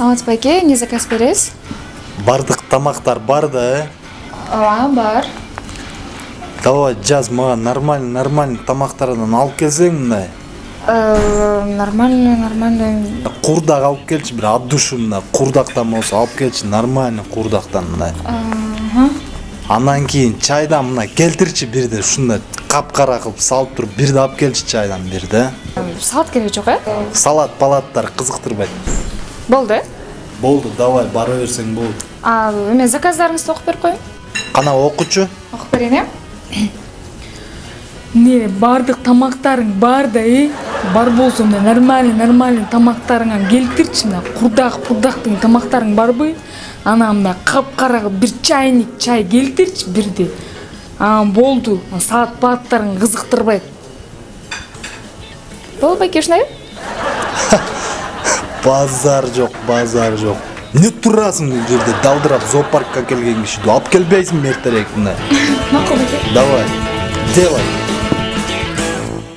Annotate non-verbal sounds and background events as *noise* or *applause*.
саламатсызбы байке эмне заказ бересиз бардык тамактар бар да э ооба бар. Давай жаз мага нормальный нормальный тамактардан алып келсең мындай. Э, нормально нормально. Курдак алып келчи бир от души мындай. Курдактан болсо алып келчи нормальный курдактан мындай. Анан кийин чайдан мына келтирчи бирди ушундай капкара кылып салып туруп бирди алып келчи чайдан бирди салат кереги жок э салат палаттар кызыктырбайт болду э болду давай бара берсең болду а эме заказдарыңызды окуп берип коеюн кана окучу окуп берейин э эмне баардык тамактарың бар да э бар болсо мына нормальный нормальный тамактарыңан келтирчи мына курдак курдактың тамактарың барбы анан мына капкара кылып бир чайник чай келтирчи бирди анан болду салат палаттарың кызыктырбайт болду байке ушундай базар жок базар жок эмне турасың бул жерде далдырап зоопаркка келген киши алып келбейсиңби эртерээк мындай макул *laughs* байке давай делай.